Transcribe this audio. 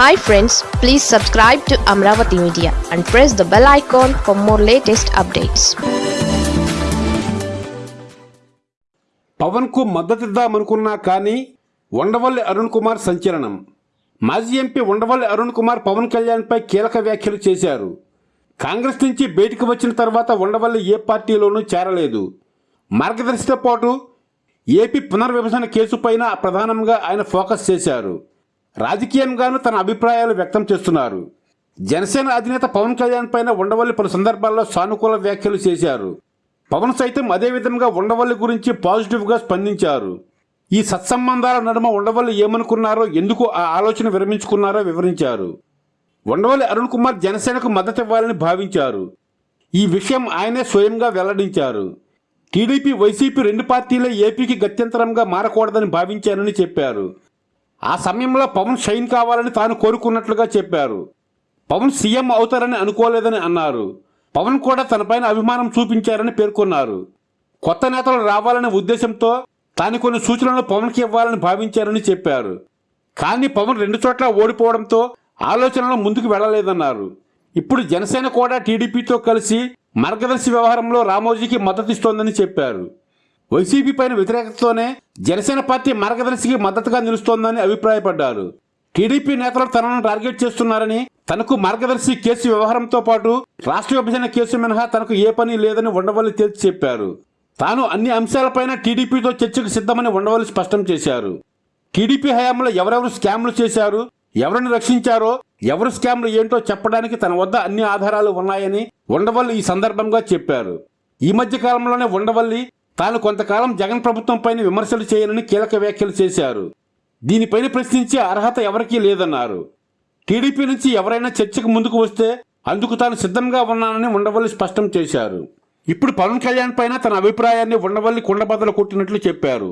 Hi friends please subscribe to Amaravati media and press the bell icon for more latest updates పవన్కు మద్దతిద్దామనుకున్నా కానీ ఉండవల్లి అరుణ్ కుమార్ సంచలనం. మాజీ MP Undavalli Arun Kumar Pawan కళ్యాణ్పై కీలక వ్యాఖ్యలు చేశారు. కాంగ్రెస్ నుంచి బయటకు వచ్చిన తర్వాత ఉండవల్లి ఏ పార్టీలోనూ చేరలేదు. మార్గదర్శితో పాటు ఏపీ పునర్విభజన కేసుపైన ప్రధానంగా ఆయన ఫోకస్ చేశారు. రాజకీయంగానూ తన అభిప్రాయాలు వ్యక్తం చేస్తున్నారు. జనసేన అధినేత పవన్ కళ్యాణ్ పైన ఉండవల్లి పలు సందర్భాల్లో సానుకూల వ్యాఖ్యలు చేశారు. పవన్ సైతం అదే విధంగా ఉండవల్లి గురించి పాజిటివ్గా స్పందించారు. ఈ సత్సంబంధాల నడుమ ఉండవల్లి ఏమనుకున్నారో ఎందుకు ఆ ఆలోచన విరమించుకున్నారో వివరించారు. ఉండవల్లి అరుణ్ కుమార్ జనసేనకు మద్దతు ఇవ్వాలని భావించారు. ఈ విషయం ఆయనే స్వయంగా వెల్లడించారు. టీడీపీ వైసీపీ రెండు పార్టీలే ఏపీకి గత్యంతరంగా మారకూడదని భావించానని చెప్పారు. ఆ సమయంలో పవన్ షైన్ కావాలని తాను కోరుకున్నట్లుగా చెప్పారు. పవన్ సీఎం అవుతారని అనుకోలేదని అన్నారు. పవన్ కూడా తనపైన అభిమానం చూపించారని పేర్కొన్నారు. కొత్త నేతలు రావాలనే ఉద్దేశంతో తాను కొన్ని సూచనలు పవన్కి ఇవ్వాలని భావించారని చెప్పారు. కానీ పవన్ రెండు చోట్ల ఓడిపోవడంతో ఆలోచనలు ముందుకు వెళ్ళలేదన్నారు. ఇప్పుడు జనసేన కూడా టీడీపీతో కలిసి మార్గదర్శి వ్యవహారంలో రామోజీకి మద్దతిస్తోందని చెప్పారు. వైసీపీ పైన వ్యతిరేకతతోనే జనసేన పార్టీ మార్గదర్శికి మద్దతుగా నిలుస్తోందని అభిప్రాయపడ్డారు. టీడీపీ నేతలు తనను టార్గెట్ చేస్తున్నారని తనకు మార్గదర్శి కేసు వ్యవహారంతో పాటు రాష్ట్ర విభజన కేసు మినహా తనకు ఏ పని లేదని ఉండవల్లి తేల్చి చెప్పారు. తాను అన్ని అంశాలపైన టీడీపీతో చర్చకు సిద్ధమని ఉండవల్లి స్పష్టం చేశారు. టీడీపీ హయాంలో ఎవరెవరు స్కామ్లు చేశారు ఎవరిని రక్షించారో ఎవరు స్కామ్లు ఏంటో చెప్పడానికి తన వద్ద అన్ని ఆధారాలు ఉన్నాయని ఉండవల్లి ఈ సందర్భంగా చెప్పారు. ఈ మధ్య కాలంలోనే ఉండవల్లి తాను కొంతకాలం జగన్ ప్రభుత్వంపైన విమర్శలు చేయనని కీలక వ్యాఖ్యలు చేశారు. దీనిపైన ప్రశ్నించే అర్హత ఎవరికీ లేదన్నారు. టీడీపీ నుంచి ఎవరైనా చర్చకు ముందుకు వస్తే అందుకు తాను సిద్ధంగా ఉన్నానని ఉండవల్లి స్పష్టం చేశారు. ఇప్పుడు పవన్ కళ్యాణ్ పైన తన అభిప్రాయాన్ని ఉండవల్లి కుండబద్దలు కొట్టినట్లు చెప్పారు.